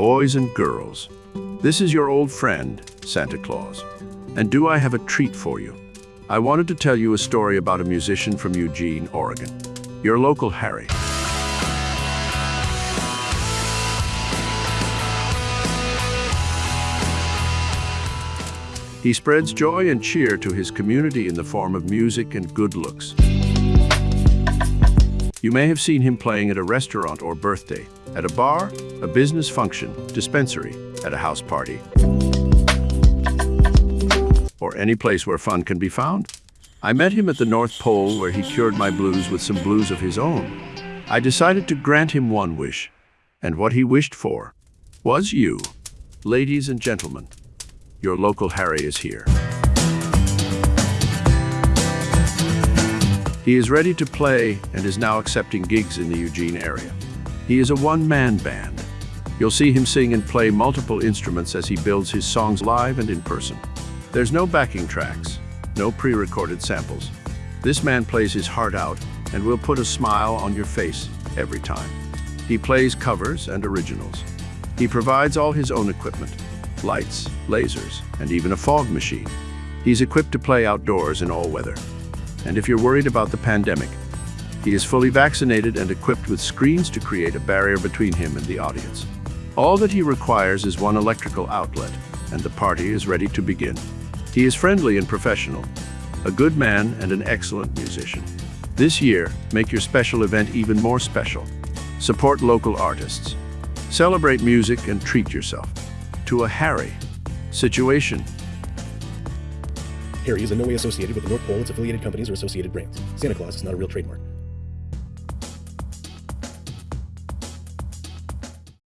boys and girls. This is your old friend, Santa Claus. And do I have a treat for you? I wanted to tell you a story about a musician from Eugene, Oregon. Your local Harry. He spreads joy and cheer to his community in the form of music and good looks. You may have seen him playing at a restaurant or birthday, at a bar, a business function, dispensary, at a house party, or any place where fun can be found. I met him at the North Pole where he cured my blues with some blues of his own. I decided to grant him one wish, and what he wished for was you. Ladies and gentlemen, your local Harry is here. He is ready to play and is now accepting gigs in the Eugene area. He is a one-man band. You'll see him sing and play multiple instruments as he builds his songs live and in person. There's no backing tracks, no pre-recorded samples. This man plays his heart out and will put a smile on your face every time. He plays covers and originals. He provides all his own equipment, lights, lasers, and even a fog machine. He's equipped to play outdoors in all weather. And if you're worried about the pandemic, he is fully vaccinated and equipped with screens to create a barrier between him and the audience. All that he requires is one electrical outlet, and the party is ready to begin. He is friendly and professional, a good man and an excellent musician. This year, make your special event even more special. Support local artists. Celebrate music and treat yourself to a Harry situation. Harry is in no way associated with the North Pole, its affiliated companies, or associated brands. Santa Claus is not a real trademark.